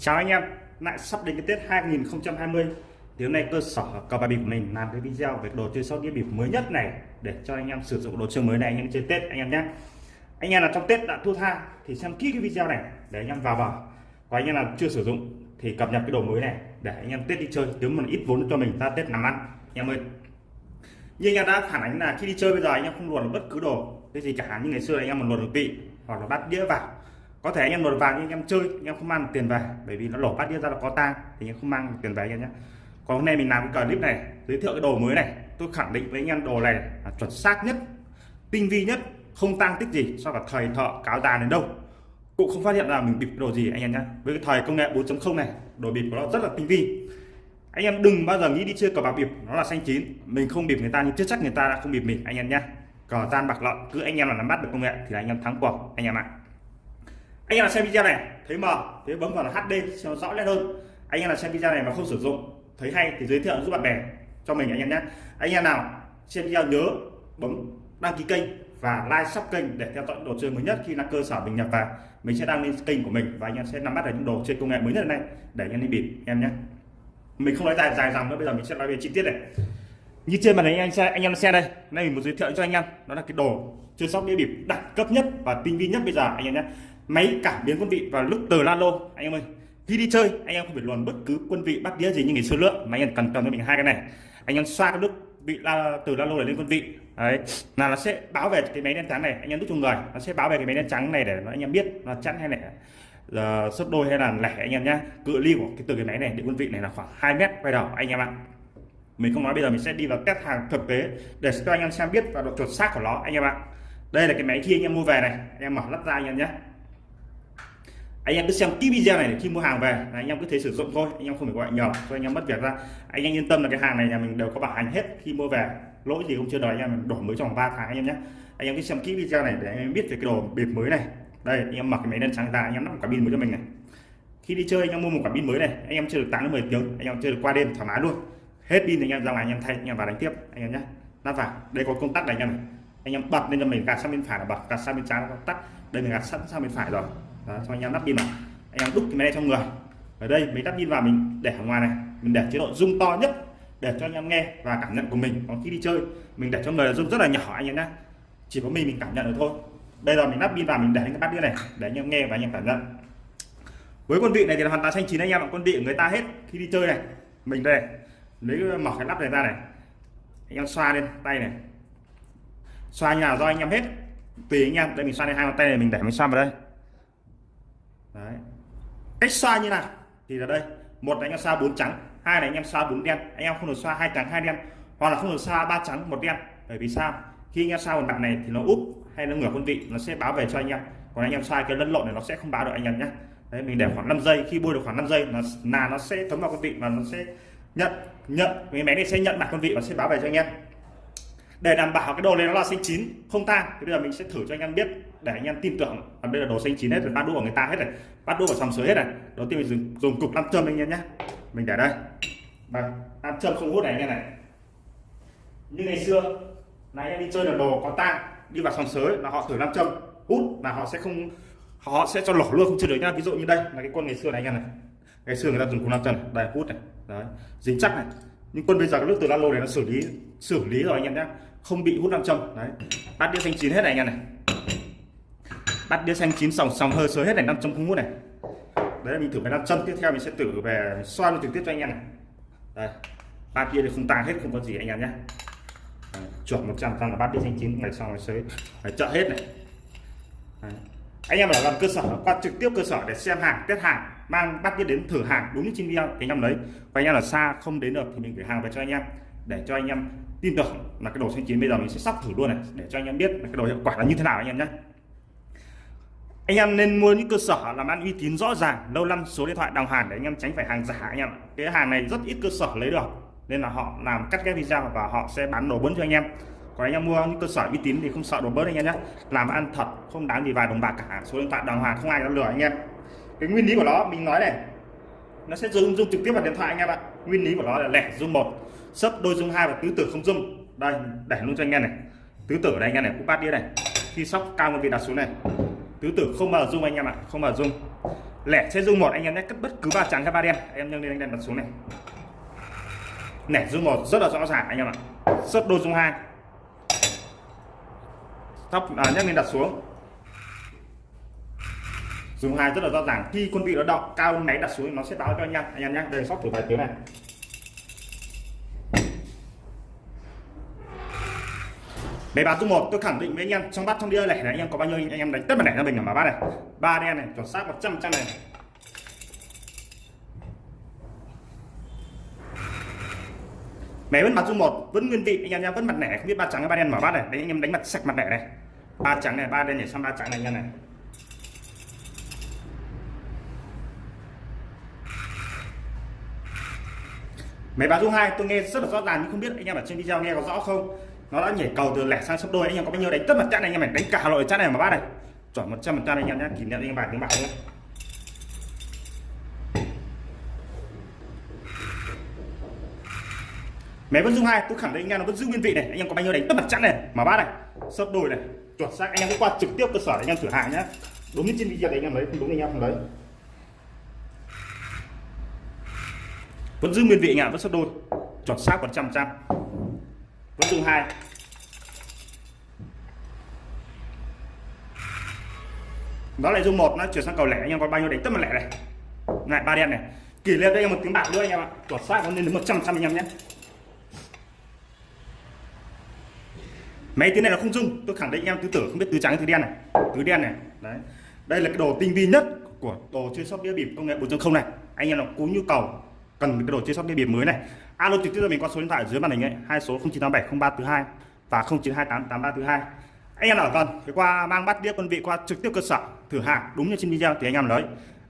Chào anh em, lại sắp đến cái Tết 2020 thì hôm nay cơ sở cờ bạc bịp của mình làm cái video về đồ chơi sóc đĩa bịp mới nhất này để cho anh em sử dụng đồ chơi mới này anh em chơi Tết anh em nhé. Anh em là trong Tết đã thua tha thì xem kỹ cái video này để anh em vào vào. Và anh em là chưa sử dụng thì cập nhật cái đồ mới này để anh em Tết đi chơi kiếm một ít vốn cho mình ra Tết làm ăn. Anh em ơi. Như anh em đã phản ánh là khi đi chơi bây giờ anh em không luồn bất cứ đồ cái gì cả như ngày xưa anh em một luồn được vị hoặc là bắt đĩa vào có thể anh em luồn vào nhưng anh em chơi anh em không mang tiền về bởi vì nó lổ bát đĩa ra là có tang thì anh em không mang tiền về anh em nhé còn hôm nay mình làm cái clip này giới thiệu cái đồ mới này tôi khẳng định với anh em đồ này là chuẩn xác nhất tinh vi nhất không tăng tích gì so với thời thợ cáo già đến đâu cũng không phát hiện ra mình bịp đồ gì anh em nhé với cái thời công nghệ 4.0 này đồ bịp của nó rất là tinh vi anh em đừng bao giờ nghĩ đi chơi cờ bạc bịp nó là xanh chín mình không bịp người ta nhưng chưa chắc người ta đã không bịp mình anh em nhé cờ gian bạc lợn cứ anh em là nắm bắt được công nghệ thì là anh em thắng cuộc anh em ạ anh em là xem video này thấy mờ thế bấm vào là HD cho nó rõ nét hơn. Anh em là xem video này mà không sử dụng, thấy hay thì giới thiệu giúp bạn bè cho mình anh em nhé. Anh em nào xem video nhớ bấm đăng ký kênh và like sub kênh để theo dõi đồ chơi mới nhất khi là cơ sở mình nhập vào. Mình sẽ đăng lên kênh của mình và anh em sẽ nắm bắt được những đồ chơi công nghệ mới nhất này để anh em đi bịp em nhé. Mình không nói dài dài dòng nữa, bây giờ mình sẽ nói về chi tiết này. Như trên màn hình anh xe anh em xem đây. Đây mình muốn giới thiệu cho anh em, đó là cái đồ chơi sóc đĩa bịp đẳng cấp nhất và tinh vi nhất bây giờ, anh em nhé máy cảm biến quân vị và lúc từ lalo anh em ơi khi đi chơi anh em không phải luồn bất cứ quân vị bắt đĩa gì như ngày xưa nữa mà anh em cần cầm cho mình hai cái này anh em xoa cái lúc bị la, từ lalo để lên quân vị đấy là nó sẽ báo về cái máy đen trắng này anh em đút chung người nó sẽ báo về cái máy đen trắng này để anh em biết là chặn hay lẻ là sấp đôi hay là lẻ anh em nhá cự ly của cái từ cái máy này đến quân vị này là khoảng 2 mét quay đầu anh em ạ mình không nói bây giờ mình sẽ đi vào test hàng thực tế để cho anh em xem biết và độ chuẩn xác của nó anh em ạ đây là cái máy khi anh em mua về này anh em mở lắp ra anh em nhé anh em cứ xem kỹ video này để khi mua hàng về là anh em cứ thể sử dụng thôi anh em không phải gọi nhờ cho anh em mất việc ra anh em yên tâm là cái hàng này nhà mình đều có bảo hành hết khi mua về lỗi gì không chưa đòi anh em đổi mới trong 3 tháng anh em nhé anh em cứ xem kỹ video này để anh em biết về cái đồ bịp mới này đây anh em mặc cái máy đen trắng ra anh em lắp quả pin mới cho mình này khi đi chơi anh em mua một quả pin mới này anh em chơi được 8 đến 10 tiếng anh em chơi được qua đêm thoải mái luôn hết pin thì anh em ra ngoài anh em thay anh em vào đánh tiếp anh em nhé lắp vào đây có công tắc này anh em này anh em bật lên cho mình gạt sang bên phải là bật gạt sang bên trái là tắt đây mình gạt sẵn sang bên phải rồi đó, cho anh em lắp pin vào. Anh em đúc cái máy này trong người. Ở đây mấy lắp pin vào mình để ở ngoài này. Mình để chế độ rung to nhất để cho anh em nghe và cảm nhận của mình. Còn khi đi chơi mình để cho người rung rất là nhỏ anh em nhé chỉ có mình mình cảm nhận được thôi. Bây giờ mình lắp pin vào mình để cái bát đĩa này để anh em nghe và anh em cảm nhận. Với con vị này thì là hoàn toàn xanh chín anh em ạ. Con vị người ta hết khi đi chơi này. Mình đây lấy mở cái lắp này ra này. Anh em xoa lên tay này. Xoa nhà do anh em hết. Tùy anh em. Đây mình xoa lên hai bàn tay này mình để mình xoa vào đây cách xoa như nào? Thì là đây. Một là anh em xoa bốn trắng, hai là anh em xoa bốn đen. Anh em không được xoa hai trắng, hai đen. Hoặc là không được xoa ba trắng, một đen. Bởi vì sao? Khi anh em xoa một mặt này thì nó úp hay nó ngửa con vị, nó sẽ báo về cho anh em. Còn anh em xoa cái lẫn lộn này nó sẽ không báo được anh em nhé. Đấy, mình để khoảng 5 giây. Khi bôi được khoảng 5 giây, nó là nó sẽ thấm vào con vị và nó sẽ nhận nhận. Cái máy này sẽ nhận mặt con vị và sẽ báo về cho anh em. Để đảm bảo cái đồ này nó là xanh chín, không tan thì bây giờ mình sẽ thử cho anh em biết để anh em tin tưởng. Còn đây là đồ xanh chín hết rồi bắt đũa của người ta hết rồi, bắt đũa vào sòng sới hết rồi. đầu tiên mình dùng, dùng cục nam châm anh em nhé. Mình để đây. Vâng, Và nam châm không hút này anh em này. Như ngày xưa là anh em đi chơi là đồ có tang đi vào sòng sới là họ thử nam châm hút là họ sẽ không họ sẽ cho lỏ luôn không chơi được nhá. Ví dụ như đây là cái quân ngày xưa này anh em này. Ngày xưa người ta dùng cục nam châm đây hút này. Đấy dính chắc này. Nhưng quân bây giờ cái nước từ lalo này nó xử lý xử lý rồi anh em nhé không bị hút nam châm. Đấy bát đĩa xanh chín hết này anh em này bát đĩa xanh chín sòng sòng hơi sới hết này, năm trăm không này. Đấy là mình thử về nam châm tiếp theo, mình sẽ thử về xoan trực tiếp cho anh em này. Đây, ba kia thì không tàng hết, không có gì anh em nhé. Chuẩn 100 trăm là bát đĩa xanh chín ngày sau ngày sới, phải chợ hết này. Đấy. anh em ở làm cơ sở, qua trực tiếp cơ sở để xem hàng, test hàng, mang bắt đĩa đến thử hàng đúng như trên video thì anh em lấy và anh em là xa không đến được thì mình gửi hàng về cho anh em, để cho anh em tin tưởng là cái đồ xanh chín bây giờ mình sẽ sắp thử luôn này, để cho anh em biết là cái đồ hiệu quả là như thế nào anh em nhé anh em nên mua những cơ sở làm ăn uy tín rõ ràng, lâu năm số điện thoại đào hàng để anh em tránh phải hàng giả anh em cái hàng này rất ít cơ sở lấy được, nên là họ làm cắt ghép video và họ sẽ bán đồ bẩn cho anh em. Còn anh em mua những cơ sở uy tín thì không sợ đồ bớt anh em nhé. Làm ăn thật, không đáng gì vài đồng bạc cả. Số điện thoại đồng hàng không ai dám lừa anh em. Cái nguyên lý của nó, mình nói này, nó sẽ zoom zoom trực tiếp vào điện thoại anh em ạ. Nguyên lý của nó là lẻ zoom một. Sấp đôi zoom hai và tứ tử không zoom đây, để luôn cho anh em này. Tứ tử đây anh em này cũng bát đĩa này. Khi sóc cao một vị đặt xuống này tứ tử không bao dung anh em ạ không bao dung. Lẻ sẽ dung một anh em nhé cất bất cứ ba trắng hay ba đen. Em nâng lên anh đèn đặt xuống này. Lẻ dung một rất là rõ ràng anh em ạ. Sấp đôi dung hai. Thấp à, nhắc lên đặt xuống. Dùng hai rất là rõ ràng. Khi quân vị nó động cao máy đặt xuống nó sẽ báo cho anh em. Anh em nhé đây sóc thử vài tiếng này. Máy báo tung một tôi khẳng định với anh em trong bát trong đĩa này anh em có bao nhiêu anh em đánh tất cả này cho mình ở mà bát này. ba đen này chuẩn xác 100 trăm này. Mẹ vẫn mặt dung một vẫn nguyên vị anh em nhá, vẫn mặt nẻ không biết ba trắng hay ba đen mở bát này. Đấy anh em đánh mặt sạch mặt nẻ này. ba trắng này, ba đen này sang ba trắng này anh em này. Máy báo dung 2 tôi nghe rất là rõ ràng nhưng không biết anh em ở trên video nghe có rõ không? Nó đã nhảy cầu từ lẻ sang sấp đôi anh em có bao nhiêu đánh tất mặt chặn này anh em đánh cả loại chặn này mà bát này. Chuẩn 100 phần trăm anh em nhé kỷ niệm anh em bài tiếng bạc nhé máy vẫn dung hai, tôi khẳng định anh em nó vẫn giữ nguyên vị này. Anh em có bao nhiêu đánh tất mặt chặn này mà bát này. Sấp đôi này, chuẩn xác. Anh em cứ qua trực tiếp cơ sở để anh em thử hàng nhé đúng như trên video đấy anh em lấy không đúng anh em không lấy vẫn giữ nguyên vị anh vẫn sấp đôi. Chuẩn xác 100 trăm vẫn dùng hai. Nó lại dung một, nó chuyển sang cầu lẻ anh em, có bao nhiêu đánh tất mà lẻ này. Lại ba đen này. Kỷ niệm đây em một tiếng bạc nữa anh em ạ. Chuẩn xác, nó lên đến một trăm trăm anh em nhé. Mấy tiếng này nó không dung tôi khẳng định anh em tứ tử không biết tứ trắng tứ đen này. Tứ đen này, đấy. Đây là cái đồ tinh vi nhất của đồ chơi sóc đĩa bịp công nghệ 4.0 này. Anh em nào có nhu cầu cần cái đồ chơi sóc đĩa bịp mới này. Alo, trực tiếp cho mình qua số điện thoại dưới màn hình ấy, hai số 09870342 và 09288342 anh em nào cần thì qua mang bắt đĩa quân vị qua trực tiếp cơ sở, thử hàng, đúng như trên video thì anh em lấy.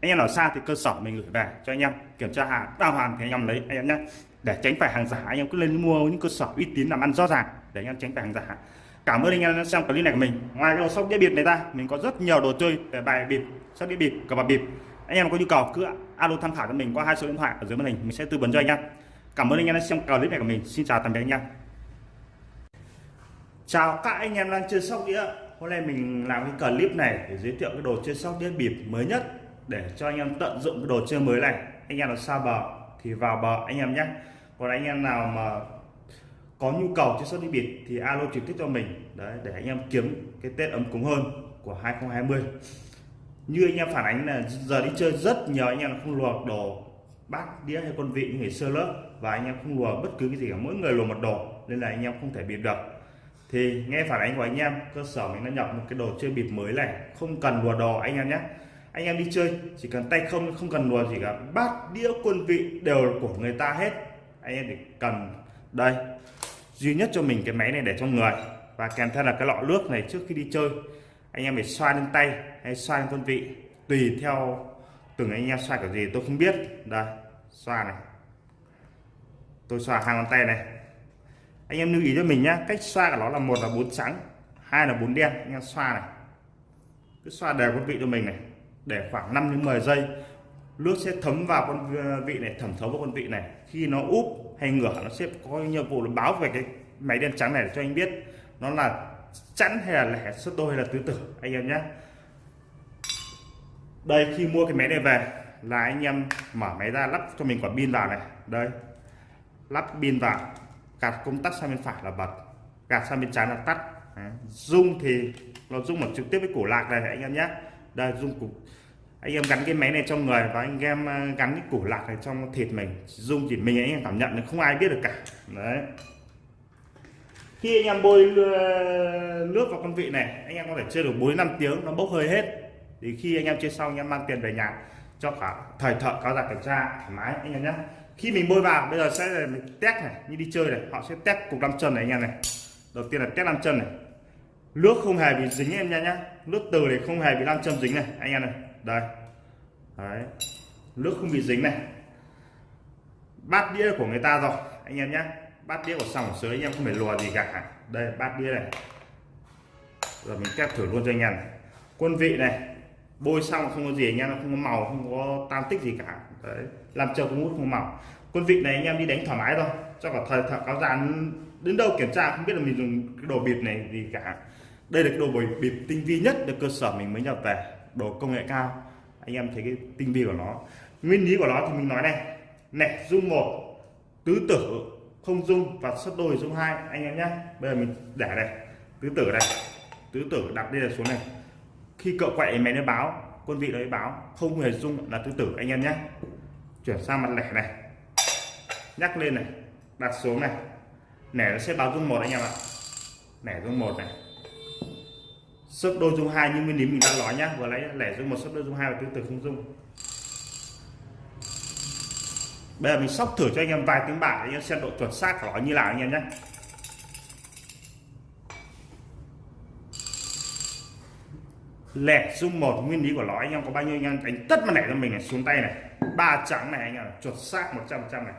Anh em ở xa thì cơ sở mình gửi về cho anh em, kiểm tra hàng, đàng hoàn thì anh em lấy, anh em nhé để tránh phải hàng giả, anh em cứ lên mua những cơ sở uy tín làm ăn rõ ràng, để anh em tránh phải hàng giả. Cảm ơn anh em đã xem clip này của mình. Ngoài đồ sóc đĩa bịp này ra, mình có rất nhiều đồ chơi về bài bịp, sóc đĩa bịp, cờ bạc bịp anh em có nhu cầu cứ alo tham khảo cho mình qua hai số điện thoại ở dưới màn hình. Mình sẽ tư vấn cho anh em cảm ơn anh em đã xem clip này của mình. Xin chào tạm biệt anh em chào các anh em đang chơi sóc đĩa. Hôm nay mình làm cái clip này để giới thiệu cái đồ chơi sóc đĩa bịp mới nhất để cho anh em tận dụng cái đồ chơi mới này. Anh em là xa bờ thì vào bờ anh em nhé còn anh em nào mà có nhu cầu chơi sóc đĩa bịp thì alo trực tiếp cho mình. Đấy, để anh em kiếm cái tết ấm cúng hơn của 2020 như anh em phản ánh là giờ đi chơi rất nhiều, anh em không luộc đồ, bát đĩa hay con vị như ngày xưa lớp, và anh em không lùa bất cứ cái gì cả. Mỗi người lùa một đồ, nên là anh em không thể bịp được. Thì nghe phản ánh của anh em, cơ sở mình đã nhập một cái đồ chơi bịp mới này. Không cần lùa đồ anh em nhé. Anh em đi chơi, chỉ cần tay không không cần lùa gì cả bát đĩa, quân vị đều là của người ta hết. Anh em chỉ cần, đây, duy nhất cho mình cái máy này để trong người. Và kèm theo là cái lọ nước này trước khi đi chơi anh em phải xoa lên tay hay xoa lên quân vị, tùy theo từng anh em xoa kiểu gì, tôi không biết. Đây, xoa này. Tôi xoa hai ngón tay này. Anh em lưu ý cho mình nhá, cách xoa của nó là một là bốn trắng, hai là bốn đen. Anh em xoa này. Cứ xoa đều con vị cho mình này. Để khoảng 5 đến 10 giây, nước sẽ thấm vào con ờ, vị này, thẩm thấu vào con vị này. Khi nó úp hay ngửa, nó sẽ có nhiệm vụ là báo về cái máy đen trắng này để cho anh biết nó là chẵn hay là lẻ số đôi hay là tứ tử, anh em nhé. Đây, khi mua cái máy này về, là anh em mở máy ra lắp cho mình quả pin vào này. Đây, lắp pin vào, gạt công tắc sang bên phải là bật, gạt sang bên trái là tắt. Rung dung thì nó dung một trực tiếp với cổ lạc này, anh em nhé. Đây dung cục anh em gắn cái máy này trong người, và anh em à, gắn cái cổ lạc này trong thịt mình. Dung chỉ mình anh em cảm nhận, không ai biết được cả. Đấy khi anh em bôi nước vào con vị này, anh em có thể chơi được 4 năm tiếng, nó bốc hơi hết. Thì khi anh em chơi xong, anh em mang tiền về nhà, cho cả thời thợ, cao giặc kiểm tra, thoải mái, anh em nhé. Khi mình bôi vào, bây giờ sẽ là mình test này, như đi chơi này, họ sẽ test cục năm chân này anh em này. Đầu tiên là test năm chân này. Nước không hề bị dính em nha nhá. Nước từ này không hề bị nam châm dính này, anh em này. Đây. Đấy. nước không bị dính này. Bát đĩa của người ta rồi, anh em nhé bát đĩa của sòng sới anh em không phải lùa gì cả. Đây, bát đĩa này. Rồi mình test thử luôn cho anh em này. quân vị này, bôi xong không có gì anh em nó không có màu, không có tan tích gì cả. Đấy, làm chờ cũng hút không màu. Quân vị này anh em đi đánh thoải mái thôi. Cho cả thời thợ cáo già đến đâu kiểm tra không biết là mình dùng cái đồ bịp này gì cả. Đây là cái đồ bịp tinh vi nhất được cơ sở mình mới nhập về. Đồ công nghệ cao. Anh em thấy cái tinh vi của nó. Nguyên lý của nó thì mình nói này. Nẻ dung một, tứ tử không dung và xuất đôi dung hai. Anh em nhé. Bây giờ mình để này tứ tử này tứ tử đặt đây là xuống này. Khi cậu quậy máy nó báo. Quân vị đấy báo. Không hề dung là tứ tử. Anh em nhé. Chuyển sang mặt lẻ này. Nhắc lên này. Đặt xuống này. Nẻ nó sẽ báo dung một anh em ạ. Nẻ dung một này. Xuất đôi dung hai như nguyên lý mình đã nói nhá. Vừa lấy lẻ dung một, xuất đôi dung hai và tứ tử không dung bây giờ mình sóc thử cho anh em vài tiếng bạc anh em xem độ chuẩn xác của nó như nào anh em nhé. Lẻ dung một, nguyên lý của nó, anh em có bao nhiêu anh em đánh tất mà lẻ cho mình này, xuống tay này. Ba trắng này anh em chuẩn xác 100 trăm này.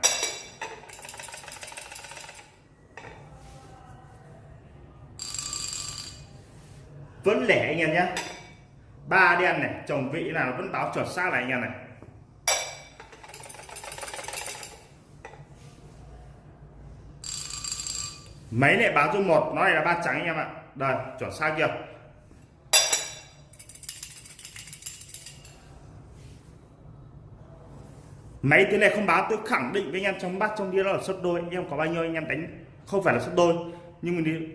Vẫn lẻ anh em nhé. Ba đen này, chồng vị là vẫn báo chuẩn xác này anh em này. Mấy này báo dung một, nó này là ba trắng anh em ạ. Đây, chuẩn xác chưa? Máy thế này không báo, tôi khẳng định với anh em trong bát, trong đĩa đó là xuất đôi. Anh em có bao nhiêu anh em đánh? Không phải là xuất đôi, nhưng mình đi,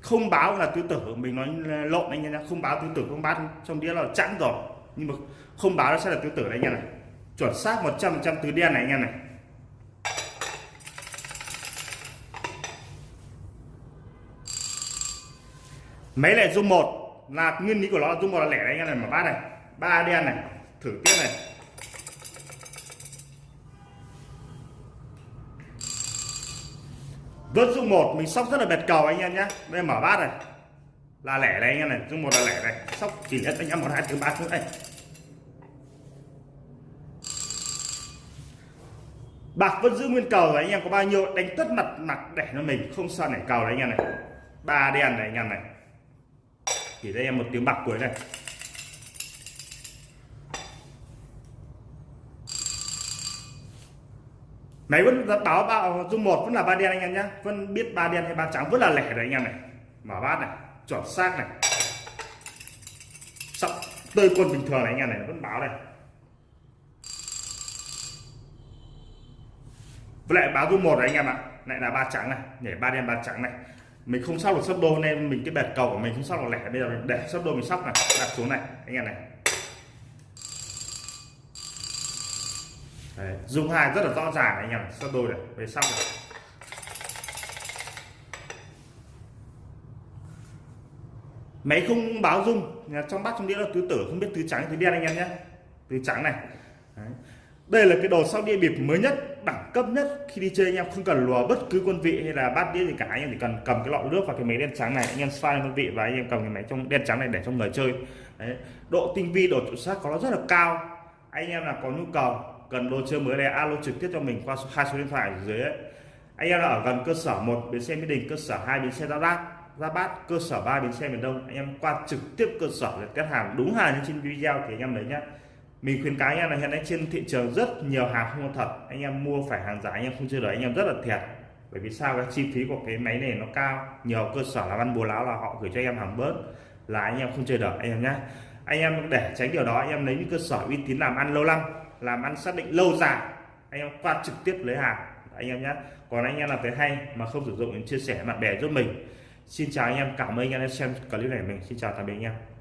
không báo là tứ tử mình nói lộn anh em nhé không báo tứ tử không bát, trong đĩa là chẵn rồi. Nhưng mà không báo nó sẽ là tứ tử đấy anh em này. Chuẩn xác 100 trăm tứ đen này anh em này. Mấy này dung một. Là nguyên lý của nó là dung một là lẻ đấy anh em này mà bát này. Ba đen này, thử tiếp này. Vớt dung một, mình sóc rất là bệt cầu anh em nhé đây mở bát này. Là lẻ này anh em này dung một là lẻ này. Sóc chỉ nhất anh em một, hai thứ ba thứ đây bạc vẫn giữ nguyên cầu rồi anh em, có bao nhiêu? Đánh tất mặt mặt để cho mình, không sao nảy cầu đấy anh em này. Ba đen này anh em này chỉ cho em một tiếng bạc cuối này. Máy vẫn báo báo dung một vẫn là ba đen anh em nhé vẫn biết ba đen hay ba trắng vẫn là lẻ đấy anh em này. Mở bát này, chuẩn xác này. Sắp tơi quân bình thường này anh em này, vẫn báo này. Với lại báo dung một này anh em ạ. Lại là ba trắng này, nhảy ba đen ba trắng này mình không sóc được sấp đôi nên mình cái bẹt cầu của mình không sóc được lẻ. Bây giờ mình để sấp đôi mình sóc này đặt xuống này anh em này. Đấy, dùng hai rất là rõ ràng anh em sấp đôi này về sóc này. Máy không báo dung trong bát trong đĩa là tứ tử không biết tứ trắng tứ đen anh em nhé. Tứ trắng này. Đấy đây là cái đồ sóc đĩa bịp mới nhất, đẳng cấp nhất khi đi chơi. Anh em không cần lùa bất cứ quân vị hay là bát đĩa gì cả. Anh em chỉ cần cầm cái lọ nước và cái máy đen trắng này, anh em xoay quân vị và anh em cầm cái máy trong đen trắng này để cho người chơi. Đấy. độ tinh vi, độ chuẩn xác có nó rất là cao. Anh em là có nhu cầu, cần đồ chơi mới này, alo trực tiếp cho mình qua số, hai số điện thoại ở dưới ấy. anh em là ở gần cơ sở một, bến xe mỹ đình, cơ sở hai, bến xe gia bát ra bát, cơ sở ba, bến xe miền đông, anh em qua trực tiếp cơ sở để test hàng. Đúng hàng như trên video thì anh em lấy nhá mình khuyến cáo anh em là hiện nay trên thị trường rất nhiều hàng không có thật anh em mua phải hàng giả anh em không chơi được anh em rất là thiệt bởi vì sao cái chi phí của cái máy này nó cao nhiều cơ sở làm ăn bùa láo là họ gửi cho anh em hàng bớt là anh em không chơi được anh em nhé anh em để tránh điều đó anh em lấy những cơ sở uy tín làm ăn lâu năm làm ăn xác định lâu dài anh em qua trực tiếp lấy hàng anh em nhé còn anh em làm thấy hay mà không sử dụng chia sẻ bạn bè giúp mình xin chào anh em cảm ơn anh em đã xem clip này mình xin chào tạm biệt anh em